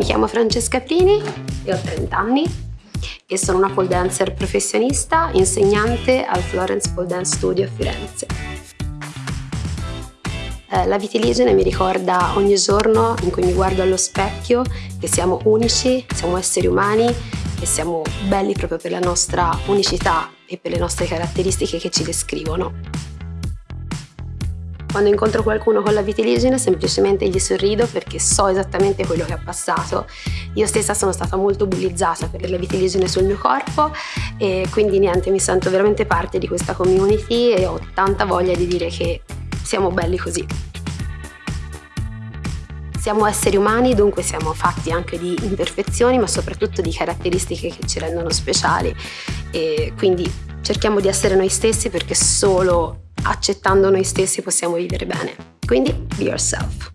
Mi chiamo Francesca Prini e ho 30 anni e sono una pole dancer professionista, insegnante al Florence Pole Dance Studio a Firenze. Eh, la vitiligine mi ricorda ogni giorno in cui mi guardo allo specchio che siamo unici, siamo esseri umani e siamo belli proprio per la nostra unicità e per le nostre caratteristiche che ci descrivono. Quando incontro qualcuno con la vitiligine semplicemente gli sorrido perché so esattamente quello che ha passato. Io stessa sono stata molto bullizzata per la vitiligine sul mio corpo e quindi niente, mi sento veramente parte di questa community e ho tanta voglia di dire che siamo belli così. Siamo esseri umani, dunque siamo fatti anche di imperfezioni, ma soprattutto di caratteristiche che ci rendono speciali. E quindi cerchiamo di essere noi stessi perché solo accettando noi stessi possiamo vivere bene. Quindi, be yourself.